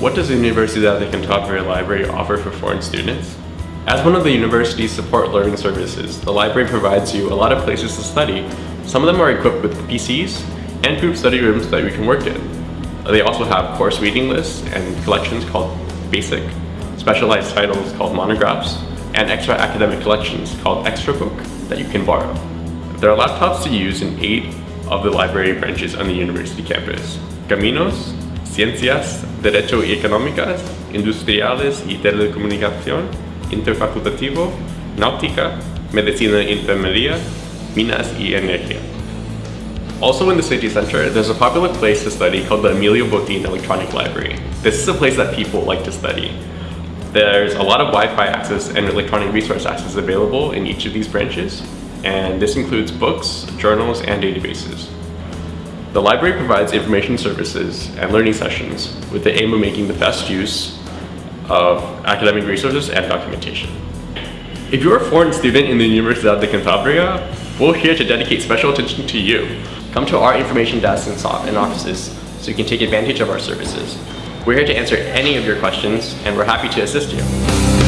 What does the Universidad de Cantabria Library offer for foreign students? As one of the university's support learning services, the library provides you a lot of places to study. Some of them are equipped with PCs and group study rooms that you can work in. They also have course reading lists and collections called Basic, specialized titles called Monographs, and extra academic collections called Extra Book that you can borrow. There are laptops to use in eight of the library branches on the university campus. Caminos, Ciencias, Derecho y Económicas, Industriales y Telecomunicación, Interfacultativo, Náutica, Medicina y Enfermería, Minas y Energía. Also in the city center, there's a popular place to study called the Emilio Botín Electronic Library. This is a place that people like to study. There's a lot of Wi-Fi access and electronic resource access available in each of these branches, and this includes books, journals, and databases. The library provides information services and learning sessions with the aim of making the best use of academic resources and documentation. If you're a foreign student in the Universidad de Cantabria, we're here to dedicate special attention to you. Come to our information desks and offices so you can take advantage of our services. We're here to answer any of your questions and we're happy to assist you.